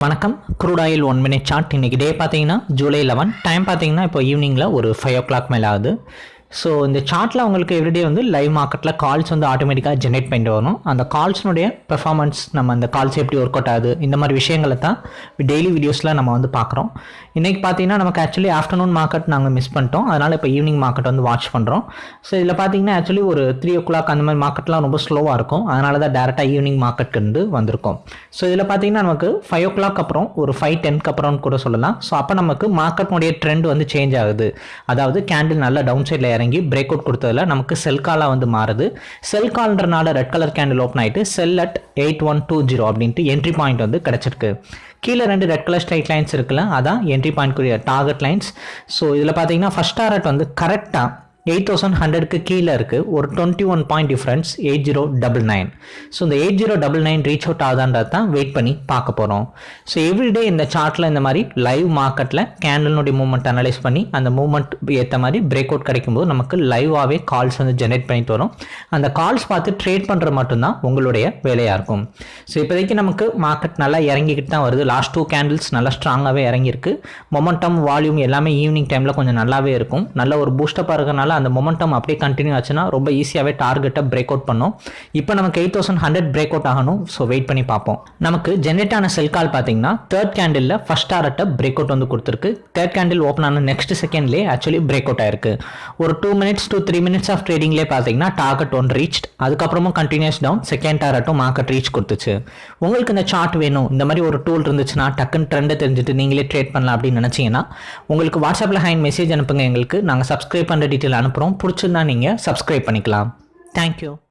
வணக்கம். Crude oil one minute chart இன்றைக்கி day பார்த்தீங்கன்னா ஜூலை லெவன் டைம் பார்த்தீங்கன்னா இப்போ ஈவினிங்கில் ஒரு ஃபைவ் ஓ கிளாக் மேலே ஆகுது ஸோ இந்த சார்ட்டில் உங்களுக்கு எவ்ரிடே வந்து லைவ் மார்க்கெட்டில் கால்ஸ் வந்து ஆட்டோமேட்டிக்காக ஜென்ரேட் பண்ணிட்டு வரும் அந்த கால்ஸ்னுடைய பெர்ஃபார்மன்ஸ் நம்ம அந்த கால்ஸ் எப்படி ஒர்க் அவுட் ஆகுது இந்த மாதிரி விஷயங்களை தான் டெய்லி வீடியோஸில் நம்ம வந்து பார்க்குறோம். இன்றைக்கி பார்த்தீங்கன்னா நமக்கு ஆக்சுவலி ஆஃப்டர்நூன் மார்க்கெட் நாங்கள் மிஸ் பண்ணிட்டோம். அதனால் இப்போ ஈவினிங் மார்க்கெட் வந்து வாட்ச் பண்ணுறோம் ஸோ இதில் பார்த்தீங்கன்னா ஆக்சுவலி ஒரு த்ரீ ஓ கிளாக் அந்த மாதிரி மார்க்கெட்லாம் ரொம்ப ஸ்லோவாக இருக்கும். அதனால தான் டேரெக்டாக ஈவினிங் மார்க்கெட்டுக்கு வந்து வந்திருக்கோம். ஸோ இதில் பார்த்தீங்கன்னா நமக்கு ஃபைவ் ஓ கிளாக் அப்புறம் ஒரு ஃபைவ் டென்க்கு அப்புறம் கூட சொல்லலாம். ஸோ அப்போ நமக்கு மார்க்கெட்னுடைய ட்ரெண்ட் வந்து சேஞ்ச் ஆகுது. அதாவது கேண்டில் நல்லா டவுன் சைடில் இறங்கி பிரேக் அவுட் கொடுத்ததுல நமக்கு செல் காலாக வந்து மாறுது. செல் கால்ன்றனால ரெட் கலர் கேண்டில் ஓப்பன் ஆகிட்டு sell at eight one two zero அப்படின்ட்டு என்ட்ரி பாயிண்ட் வந்து கிடச்சிருக்கு. கீழே ரெண்டு ரெட் கலர் ஸ்ட்ரைட் லைன்ஸ் இருக்குல்ல அதான் என்ட்ரி பாயிண்ட்க்குரிய டார்கெட் லைன்ஸ் ஸோ இதில் பார்த்தீங்கன்னா ஃபஸ்ட் டாரட் வந்து கரெக்டாக எயிட் தௌசண்ட் ஹண்ட்ரட்க்கு கீழே இருக்குது ஒரு twenty one point difference eight zero double nine. So இந்த eight zero double nine reach out ஆகுதான்றது தான் வெயிட் பண்ணி பார்க்க போகிறோம் ஸோ எவ்ரிடே இந்த சார்ட்டில் இந்த மாதிரி லைவ் மார்க்கெட்டில் கேண்டலினுடைய மூவ்மெண்ட் அனலைஸ் பண்ணி அந்த மூவ்மெண்ட் ஏற்ற மாதிரி பிரேக் அவுட் கிடைக்கும்போது நமக்கு லைவாகவே கால்ஸ் வந்து ஜென்ரேட் பண்ணி தரும். அந்த கால்ஸ் பார்த்து ட்ரேட் பண்ணுறது மட்டும்தான் உங்களுடைய வேலையாக இருக்கும். ஸோ இப்போதைக்கு நமக்கு மார்க்கெட் நல்லா இறங்கிக்கிட்டு தான் வருது. லாஸ்ட் டூ கேண்டில்ஸ் நல்லா ஸ்ட்ராங்காகவே இறங்கியிருக்கு. மொமெண்டம் வால்யூம் எல்லாமே ஈவினிங் டைமில் கொஞ்சம் நல்லாவே இருக்கும். நல்ல ஒரு பூஸ்டப்பாக இருக்கிறனால அந்த மொமெண்டம் அப்படியே கண்டினியூ ஆச்சுன்னா ரொம்ப ஈஸியாகவே டார்கெட்டை பிரேக் அவுட் பண்ணும். இப்போ நமக்கு eight thousand hundred break out ஆகணும். ஸோ வெயிட் பண்ணி பார்ப்போம். நமக்கு ஜென்ரேட் ஆன செல் கால் பார்த்தீங்கன்னா தேர்ட் கேண்டில் ஃபஸ்ட் டாரட்டை பிரேக் அவுட் வந்து கொடுத்துருக்கு. தேர்ட் கேண்டில் ஓப்பன் ஆன நெக்ஸ்ட் செகண்ட்லேயே ஆக்சுவலி பிரேக் அவுட் ஆயிருக்கு. ஒரு two minutes two three minutes of ட்ரேடிங்லேயே பார்த்தீங்கன்னா டார்கெட் ஒன் ரீச் அதுக்கப்புறமும் கண்டினியூஸ் டவுன் செகண்ட் டாரட்டும் மார்க்கெட் ரீச் கொடுத்துச்சு. உங்களுக்கு இந்த சார்ட் வேணும்? இந்த மாதிரி ஒரு டூல் இருந்துச்சுன்னா டக்குன்னு ட்ரெண்டை தெரிஞ்சுட்டு நீங்களே ட்ரேட் பண்ணலாம் அப்படின்னு நினச்சிங்கன்னா உங்களுக்கு வாட்ஸ்அப்பில் ஹேண்ட் மெசேஜ் அனுப்புங்க எங்களுக்கு. நாங்கள் சப்ஸ்கிரைப் பண்ணுற டீட்டெயில் அனுப்புகிறோம் பிடிச்சிருந்தா நீங்கள் சப்ஸ்கிரைப் பண்ணிக்கலாம். தேங்க்யூ